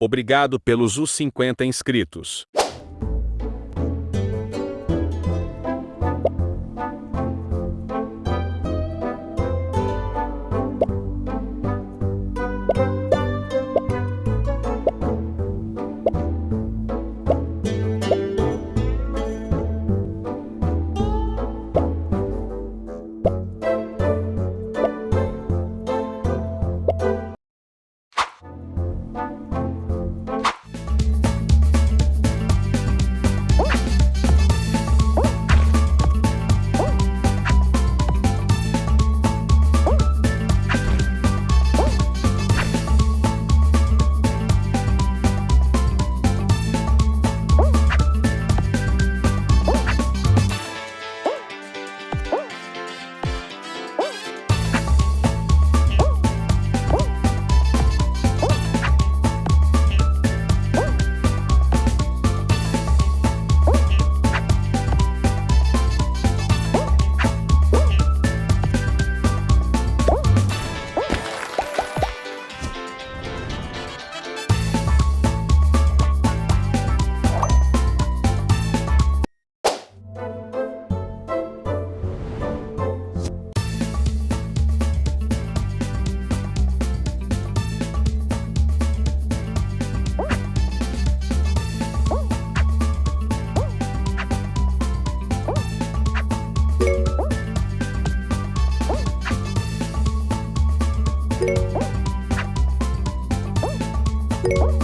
Obrigado pelos os 50 inscritos. you